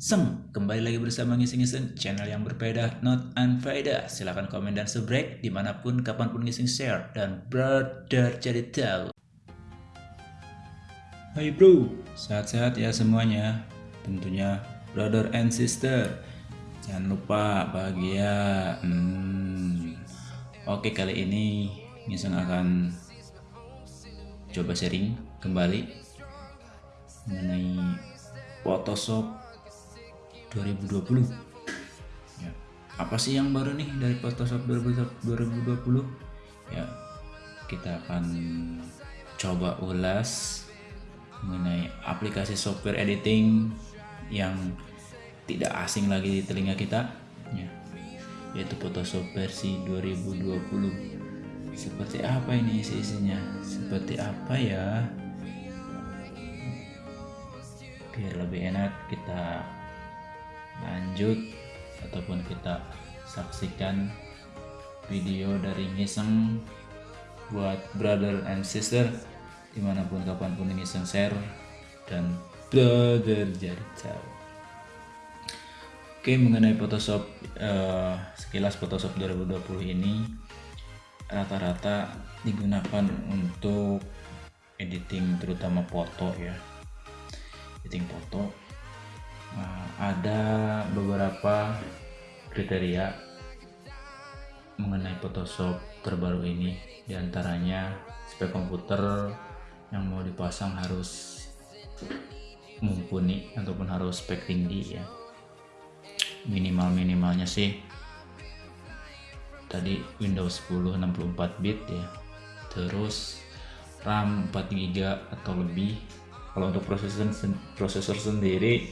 Seng, kembali lagi bersama Ngising-Ngising, channel yang berbeda, not unfaedah. Silahkan komen dan subscribe di mana pun, kapan pun ngising share, dan brother jadi tahu. Hai bro, sehat-sehat ya semuanya. Tentunya brother and sister. Jangan lupa bahagia. Hmm. Oke kali ini Ngising akan coba sharing kembali mengenai Photoshop 2020 ya. apa sih yang baru nih dari Photoshop 2020 ya kita akan coba ulas mengenai aplikasi software editing yang tidak asing lagi di telinga kita ya. Yaitu Photoshop versi 2020 seperti apa ini isi-isinya seperti apa ya? Biar lebih enak kita lanjut ataupun kita saksikan video dari ngiseng buat brother and sister di mana pun kapan pun ngiseng share dan brother jadi jauh oke mengenai Photoshop uh, sekilas Photoshop 2020 ini rata-rata digunakan untuk editing terutama foto ya. Editing foto ada beberapa kriteria mengenai Photoshop terbaru ini. Di antaranya spek komputer yang mau dipasang harus mumpuni ataupun harus spek tinggi ya. Minimal-minimalnya sih tadi Windows 10 64 bit ya. Terus RAM 4 GB atau lebih. Kalau untuk prosesor prosesor sendiri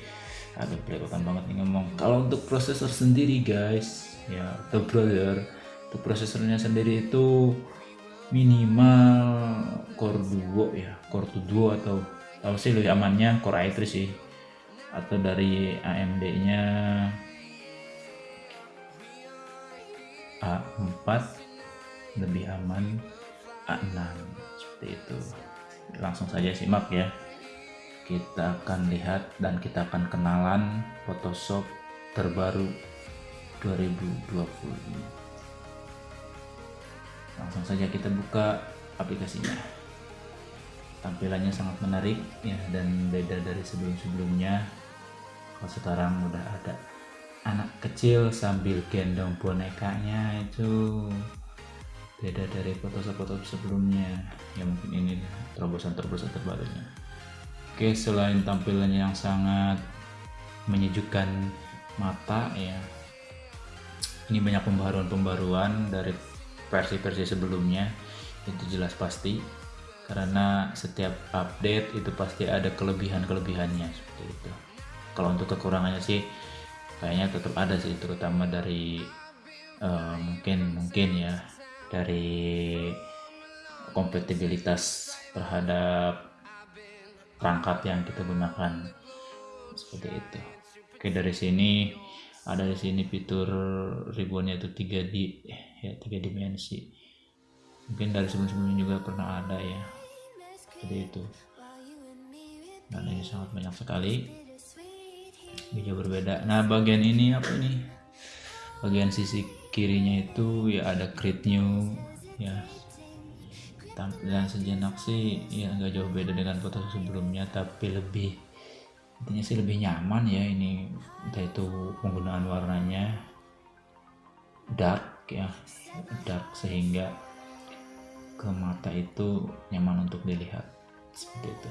aduh belepotan banget nih ngomong. Kalau untuk prosesor sendiri guys ya. the brother untuk prosesornya sendiri itu minimal core duo ya core duo atau tahu sih lebih amannya core i3 sih. Atau dari AMD nya A4 lebih aman A6 seperti itu. Langsung saja simak ya kita akan lihat dan kita akan kenalan Photoshop terbaru 2020 langsung saja kita buka aplikasinya. Tampilannya sangat menarik ya dan beda dari sebelum-sebelumnya. Kalau sekarang udah ada anak kecil sambil gendong bonekanya itu beda dari foto-foto sebelumnya. Ya mungkin ini terobosan-terobosan terbarunya Oke, selain tampilannya yang sangat menyejukkan mata ya. Ini banyak pembaruan-pembaruan dari versi-versi sebelumnya. Itu jelas pasti karena setiap update itu pasti ada kelebihan-kelebihannya seperti itu. Kalau untuk kekurangannya sih kayaknya tetap ada sih terutama dari uh, mungkin mungkin ya dari kompatibilitas terhadap perangkat yang kita gunakan. Seperti itu. Oke dari sini ada di sini fitur ribbonnya itu 3D ya tiga dimensi. Mungkin dari sebelum-sebelumnya juga pernah ada ya. Seperti itu. Dan ini sangat banyak sekali. Bisa berbeda. Nah bagian ini apa ini? Bagian sisi kirinya itu ya ada create new ya tampilan sejenak sih ya nggak jauh beda dengan foto sebelumnya tapi lebih intinya sih lebih nyaman ya ini. Entah itu penggunaan warnanya dark ya dark sehingga ke mata itu nyaman untuk dilihat. Seperti itu.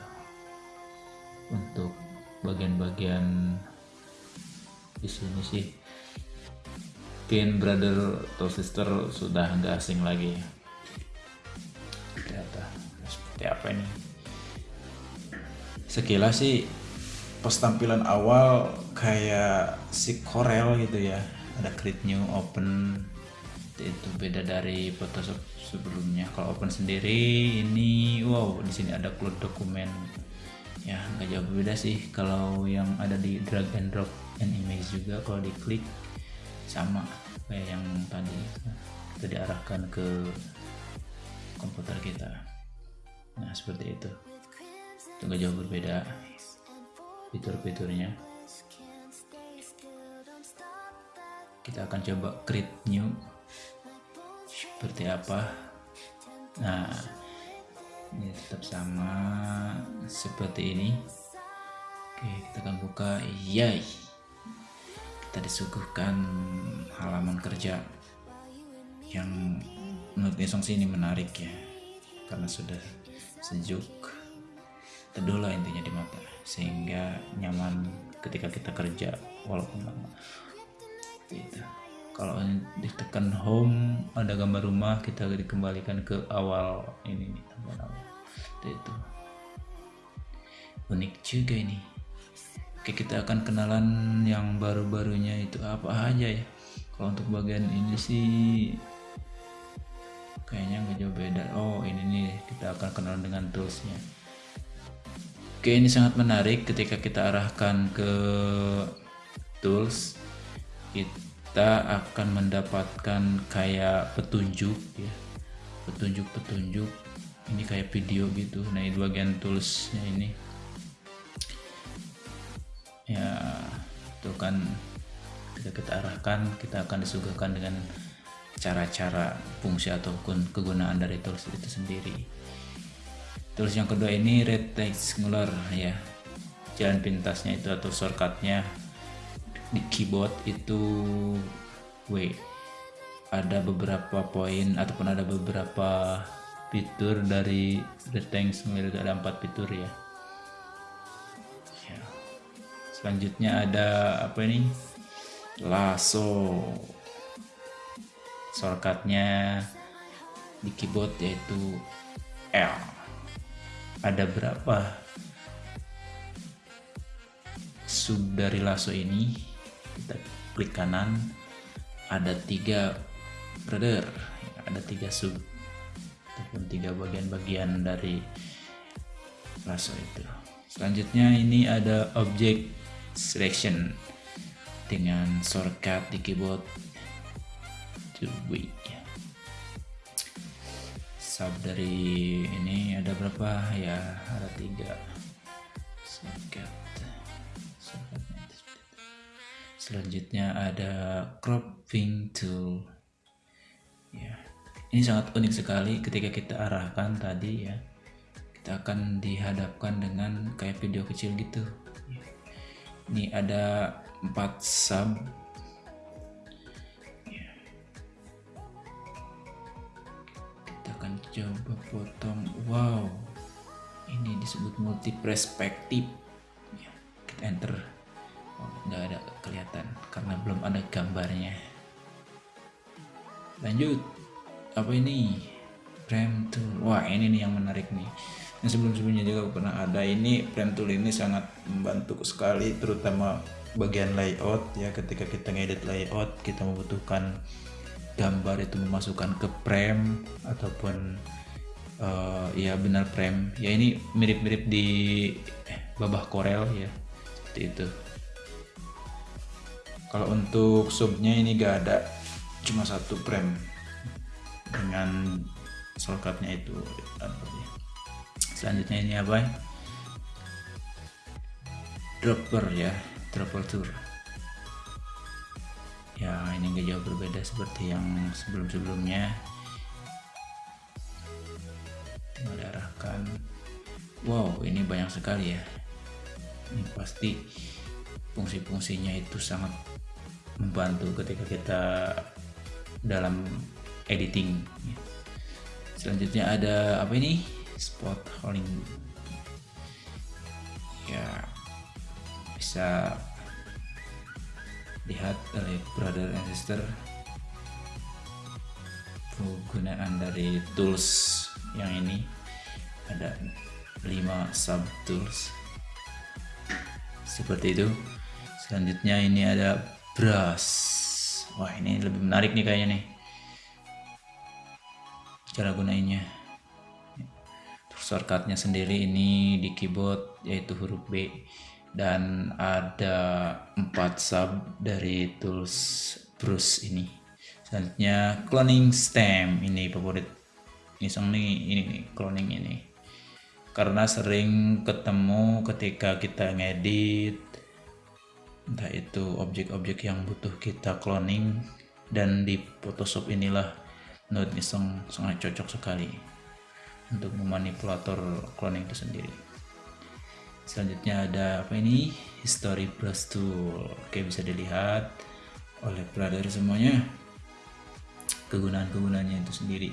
Untuk bagian-bagian di sini sih pin brother atau sister sudah nggak asing lagi seperti apa ini? Sekilas sih pas tampilan awal kayak si Corel gitu ya. Ada create new open. Itu beda dari Photoshop sebelumnya. Kalau open sendiri ini wow di sini ada cloud dokumen ya nggak jauh beda sih. Kalau yang ada di drag and drop and image juga kalau diklik sama kayak yang tadi. Kita diarahkan ke komputer kita nah seperti itu. Itu gak jauh berbeda fitur-fiturnya. Kita akan coba create new. Seperti apa? Nah ini tetap sama seperti ini. Oke kita akan buka. Yay! Kita disuguhkan halaman kerja yang menurut Nisong sih ini menarik ya karena sudah sejuk. Teduh lah intinya di mata. Sehingga nyaman ketika kita kerja walaupun lama. Gitu. Kalau ditekan home ada gambar rumah kita dikembalikan ke awal ini nih awal itu. Unik juga ini. Oke kita akan kenalan yang baru-barunya itu apa aja ya. Kalau untuk bagian ini sih kenalan dengan toolsnya. Oke ini sangat menarik ketika kita arahkan ke tools kita akan mendapatkan kayak petunjuk ya. Petunjuk-petunjuk ini kayak video gitu. Nah ini bagian toolsnya ini. Ya itu kan kita kita arahkan kita akan disuguhkan dengan cara-cara fungsi ataupun kegunaan dari tools itu sendiri tools yang kedua ini rectangular ya. Jalan pintasnya itu atau shortcutnya di keyboard itu W. Ada beberapa poin ataupun ada beberapa fitur dari Tanks itu ada empat fitur ya. ya. Selanjutnya ada apa ini? Lasso. Shortcutnya di keyboard yaitu L ada berapa? Sub dari lasso ini kita klik kanan ada tiga brother ada tiga sub. Ataupun tiga bagian-bagian dari lasso itu. Selanjutnya ini ada object selection dengan shortcut di keyboard. To sub dari ini ada berapa? Ya ada tiga. Selanjutnya ada cropping tool. Ya ini sangat unik sekali ketika kita arahkan tadi ya. Kita akan dihadapkan dengan kayak video kecil gitu. Ini ada empat sub akan coba potong. Wow. Ini disebut multi perspektif ya, kita enter. Oh, nggak ada kelihatan karena belum ada gambarnya. Lanjut. Apa ini? Frame tool. Wah ini nih yang menarik nih. Yang sebelum-sebelumnya juga pernah ada. Ini frame tool ini sangat membantu sekali terutama bagian layout. Ya ketika kita ngedit layout kita membutuhkan gambar itu memasukkan ke frame ataupun uh, ya benar frame ya ini mirip-mirip di babah Corel ya. Seperti itu. Kalau untuk subnya ini gak ada cuma satu frame dengan shortcutnya itu. Selanjutnya ini apa? Dropper ya. Dropper tour ya ini gak jauh berbeda seperti yang sebelum-sebelumnya. Tinggal wow ini banyak sekali ya. Ini pasti fungsi-fungsinya itu sangat membantu ketika kita dalam editing. Selanjutnya ada apa ini? Spot holding ya bisa lihat oleh brother and sister. Penggunaan dari tools yang ini. Ada 5 sub tools seperti itu. Selanjutnya ini ada brush. Wah ini lebih menarik nih kayaknya nih. Cara gunainnya. Shortcutnya sendiri ini di keyboard yaitu huruf B dan ada empat sub dari tools brush ini. Selanjutnya cloning stem. Ini favorit. Iseng nih ini nih cloning ini. Karena sering ketemu ketika kita ngedit entah itu objek-objek yang butuh kita cloning dan di Photoshop inilah Node Iseng sangat cocok sekali untuk memanipulator cloning itu sendiri selanjutnya ada apa ini? History brush tool. Oke bisa dilihat oleh brother semuanya. Kegunaan-kegunaannya itu sendiri.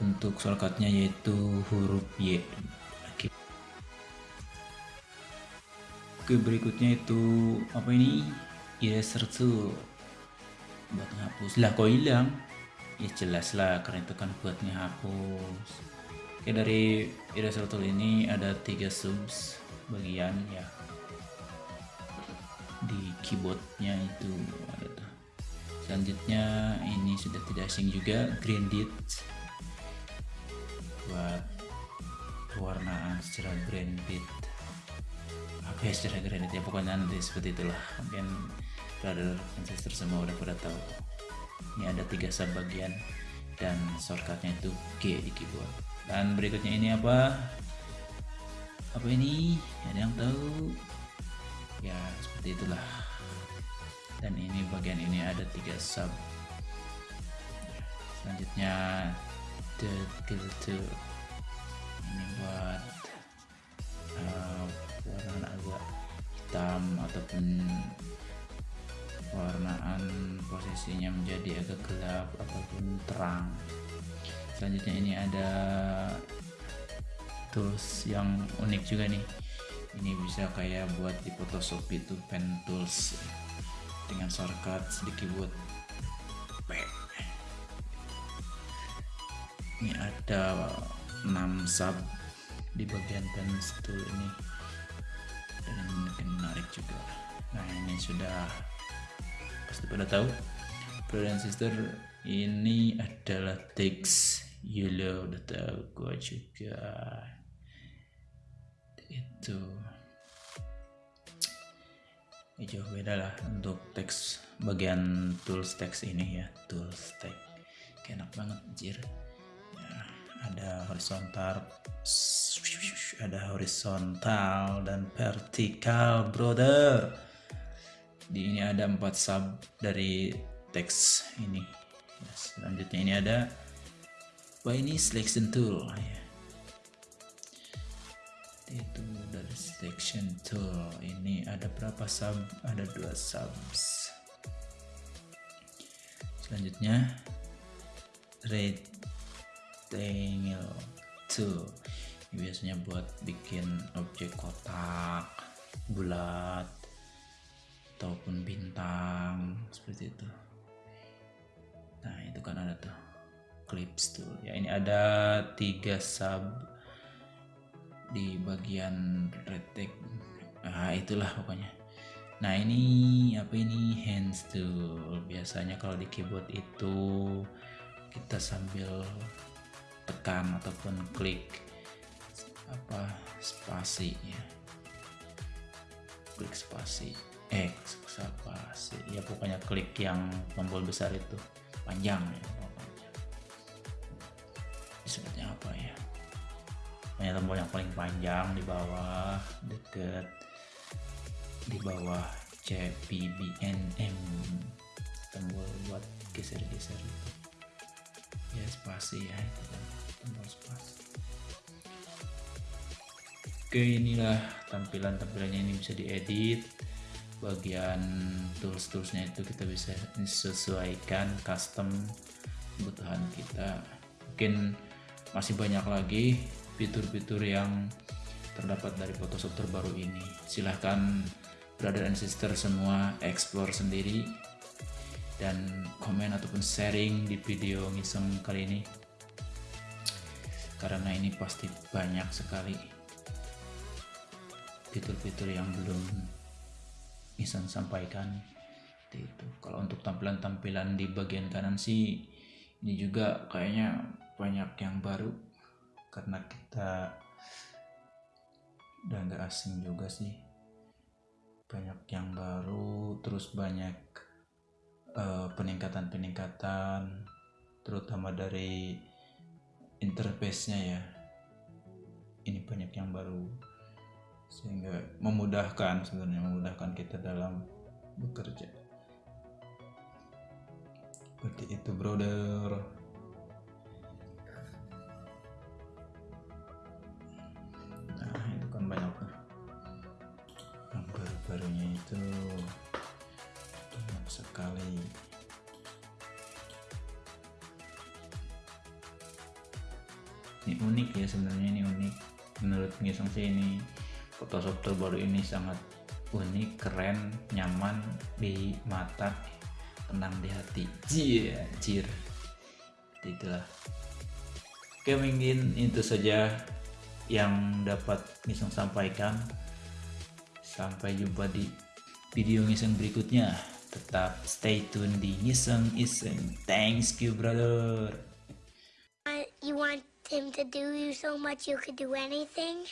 Untuk shortcutnya yaitu huruf Y. Oke. Berikutnya itu apa ini? Eraser tool. Buat ngapus lah kok hilang? Ya jelas lah karena itu kan buat ngehapus oke dari eraser tool ini ada tiga subs bagian ya. Di keyboardnya itu ada tuh. Selanjutnya ini sudah tidak asing juga grandit buat pewarnaan secara grandit apa ya secara grandit ya? Pokoknya nanti seperti itulah. Mungkin brother ancestor semua udah pada tahu. Ini ada tiga sub bagian dan shortcutnya itu G di keyboard. Dan berikutnya ini apa apa ini? Ada yang tahu? Ya seperti itulah. Dan ini bagian ini ada tiga sub. Selanjutnya the filter ini buat uh, warna agak hitam ataupun warnaan posisinya menjadi agak gelap ataupun terang. Selanjutnya ini ada tools yang unik juga nih. Ini bisa kayak buat di Photoshop itu pen tools dengan shortcut di keyboard P. Ini ada 6 sub di bagian pen tool ini. Dan menarik juga. Nah ini sudah pasti pada tahu. Brother and sister ini adalah teks yellow udah tahu gua juga itu. Ini jauh beda lah untuk teks bagian tools teks ini ya. Tools text enak banget anjir. Ya, ada horizontal ada horizontal dan vertikal brother. Di ini ada empat sub dari teks ini. Ya, selanjutnya ini ada apa ini selection tool. Ya itu dari selection tool. Ini ada berapa sub? Ada dua subs. Selanjutnya rectangle tool. Ini biasanya buat bikin objek kotak bulat ataupun bintang seperti itu. Nah itu kan ada tuh clips tool. Ya ini ada tiga sub di bagian retek ah itulah pokoknya. Nah ini apa ini? Hands tool biasanya kalau di keyboard itu kita sambil tekan ataupun klik apa? Spasi ya. Klik spasi. Eh spasi. Ya pokoknya klik yang tombol besar itu. Panjang ya pokoknya disebutnya apa ya pokoknya tombol yang paling panjang di bawah deket. Di bawah CPBNM tombol buat geser-geser itu. Ya spasi ya kan. Tombol spasi. Oke inilah tampilan-tampilannya ini bisa diedit. Bagian tools-toolsnya itu kita bisa sesuaikan custom kebutuhan kita. Mungkin masih banyak lagi fitur-fitur yang terdapat dari Photoshop terbaru ini. Silahkan brother and sister semua explore sendiri dan komen ataupun sharing di video ngiseng kali ini. Karena ini pasti banyak sekali fitur-fitur yang belum ngiseng sampaikan. Itu kalau untuk tampilan-tampilan di bagian kanan sih ini juga kayaknya banyak yang baru karena kita udah nggak asing juga sih. Banyak yang baru terus banyak eh, peningkatan-peningkatan terutama dari interface-nya ya. Ini banyak yang baru sehingga memudahkan sebenarnya memudahkan kita dalam bekerja. Seperti itu brother itu banyak sekali. Ini unik ya sebenarnya ini unik. Menurut Ngisong sih ini Photoshop terbaru ini sangat unik keren nyaman di mata tenang di hati. Jir jir. Itulah. Oke mungkin itu saja yang dapat Ngisong sampaikan. Sampai jumpa di video Ngisong berikutnya. Tetap stay tune di Ngisong Iseng. Thanks you brother. You want him to do you so much you could do anything?